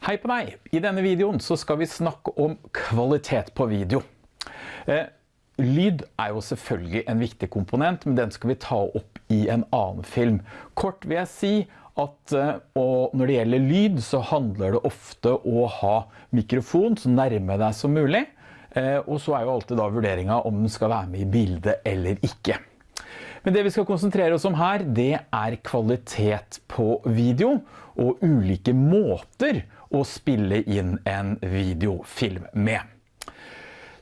Hei på deg! I denne videoen så skal vi snakke om kvalitet på video. Eh, lyd er jo selvfølgelig en viktig komponent, men den skal vi ta opp i en annen film. Kort vil jeg si at eh, når det gjelder lyd, så handler det ofte å ha mikrofon så nærme deg som mulig. Eh, og så er jo alltid da vurderingen om den skal være med i bildet eller ikke. Men det vi skal konsentrere oss om her, det er kvalitet på video og ulike måter å spille inn en videofilm med.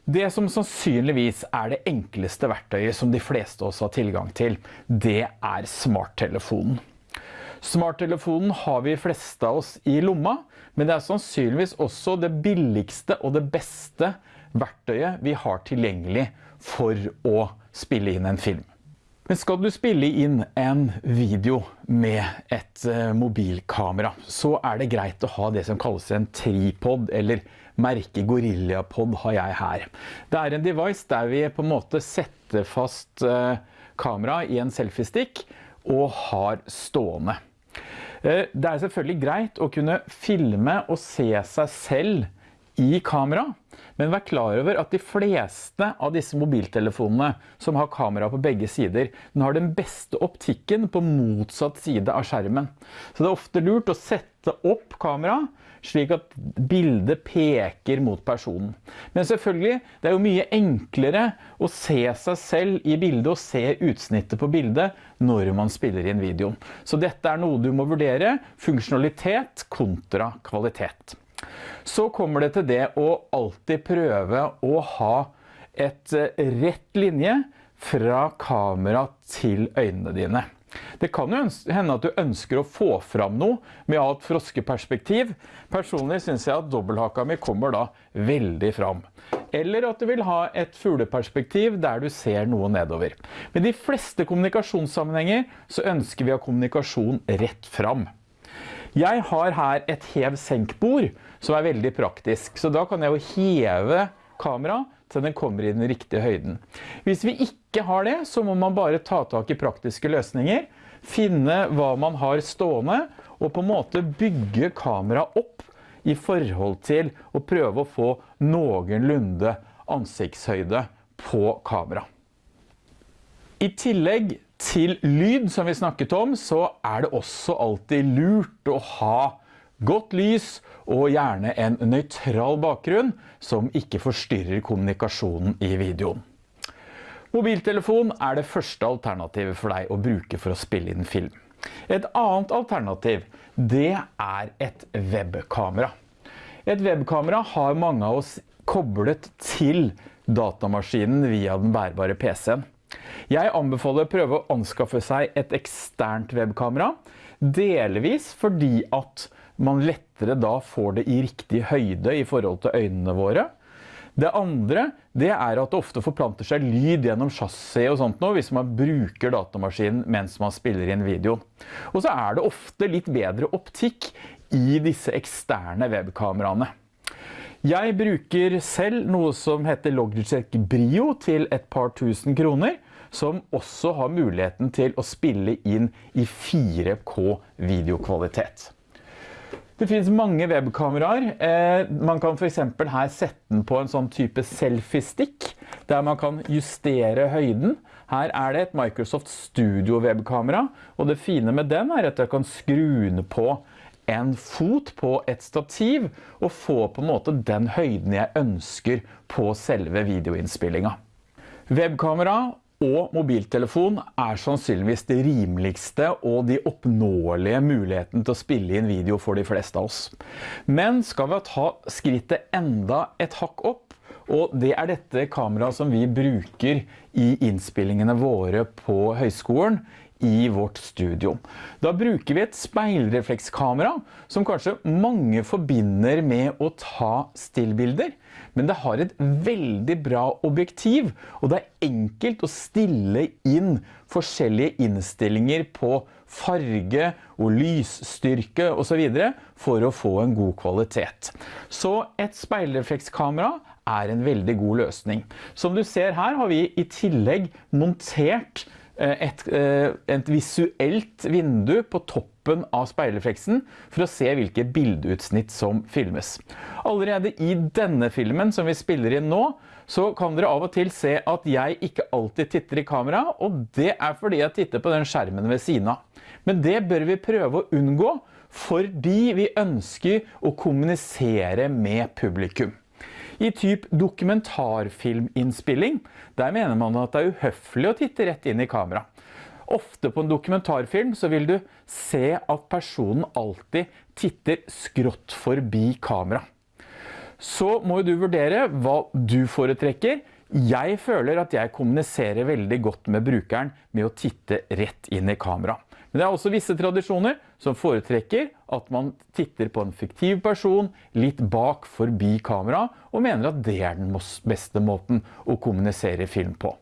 Det som sannsynligvis er det enkleste verktøyet som de fleste oss har tilgang til, det er smarttelefonen. Smarttelefonen har vi fleste av oss i lomma, men det er sannsynligvis også det billigste og det beste verktøyet vi har tilgjengelig for å spille inn en film. Men skal du spille inn en video med et eh, mobilkamera, så er det greit å ha det som kalles en tripod, eller merke GorillaPod har jeg her. Det er en device der vi på en måte setter fast eh, kamera i en selfie-stick og har stående. Eh, det er selvfølgelig greit å kunne filme og se seg selv i kamera, men vær klar over at de fleste av disse mobiltelefonene som har kamera på begge sider, den har den beste optikken på motsatt side av skjermen. Så det er ofte lurt å sette opp kamera slik at bildet peker mot personen. Men selvfølgelig, det er jo mye enklere å se seg selv i bildet og se utsnittet på bildet når man spiller inn videoen. Så dette er noe du må vurdere, funksjonalitet kontra kvalitet. Så kommer det til det å alltid prøve å ha et eh, rett linje fra kamera til øynene dine. Det kan jo hende at du ønsker å få fram noe med å ha et froskeperspektiv. Personlig synes jeg at dobbelthaka mi kommer da veldig fram. Eller at du vil ha et fugleperspektiv der du ser noe nedover. Med de fleste kommunikasjonssammenhenger så ønsker vi å ha kommunikasjon rett fram. Jeg har her et hev-senk-bord som er veldig praktisk. Så da kan jeg jo heve kamera til den kommer i den riktige høyden. Hvis vi ikke har det, så må man bare ta tak i praktiske løsninger, finne hva man har stående, og på en måte bygge kamera opp i forhold til å prøve å få noenlunde ansiktshøyde på kamera. I tillegg til lyd, som vi snakket om, så er det også alltid lurt å ha godt lys og gjerne en nøytral bakgrunn som ikke forstyrrer kommunikasjonen i videoen. Mobiltelefon er det første alternativet for deg å bruke for å spille inn film. Et annet alternativ, det er et webkamera. Et webkamera har mange av oss koblet til datamaskinen via den bærbare PC-en. Jeg anbefaler å prøve å anskaffe seg et eksternt webkamera, delvis fordi at man lettere da får det i riktig høyde i forhold til øynene våre. Det andre, det er at det ofte forplanter seg lyd gjennom chassis og sånt nå, hvis man bruker datamaskinen mens man spiller inn video. Og så er det ofte litt bedre optikk i disse eksterne webkameraene. Jeg bruker selv noe som heter Logitech Brio til et par tusen kroner, som også har muligheten til å spille inn i 4K videokvalitet. Det finnes mange webkameraer. Eh, man kan for eksempel her sette den på en sånn type selfie-stick, der man kan justere høyden. Her er det et Microsoft Studio webkamera, og det fine med den er at jeg kan skru på en fot på et stativ, og få på en måte den høyden jeg ønsker på selve videoinnspillinga. Webkamera og mobiltelefon er sannsynligvis det rimeligste og de oppnåelige muligheten til å spille inn video for de fleste av oss. Men skal vi ta skrittet enda et hakk opp, og det er dette kameraet som vi bruker i innspillingene våre på høyskolen i vårt studio. Da bruker vi et speilreflekskamera som kanskje mange forbinder med å ta stillbilder, men det har et veldig bra objektiv, og det er enkelt å stille inn forskjellige innstillinger på farge og lysstyrke og så videre for å få en god kvalitet. Så et speilreflekskamera er en veldig god løsning. Som du ser her har vi i tillegg montert et, eh, et visuelt vindu på toppen av speilrefleksen for å se hvilke bildeutsnitt som filmes. Allerede i denne filmen som vi spiller inn nå, så kan dere av og til se at jeg ikke alltid titter i kamera, og det er fordi jeg titter på den skjermen ved siden av. Men det bør vi prøve å unngå, fordi vi ønsker å kommunisere med publikum. I typ dokumentarfilminnspilling, der mener man at det er uhøflig å titte rett inn i kamera. Ofte på en dokumentarfilm så vil du se at personen alltid titter skrått forbi kamera. Så må du vurdere hva du foretrekker. Jeg føler at jeg kommuniserer veldig godt med brukeren med å titte rett inn i kamera. Men det er også visse tradisjoner som foretrekker at man titter på en fiktiv person litt bak forbi kamera, og mener at det er den beste måten å kommunisere film på.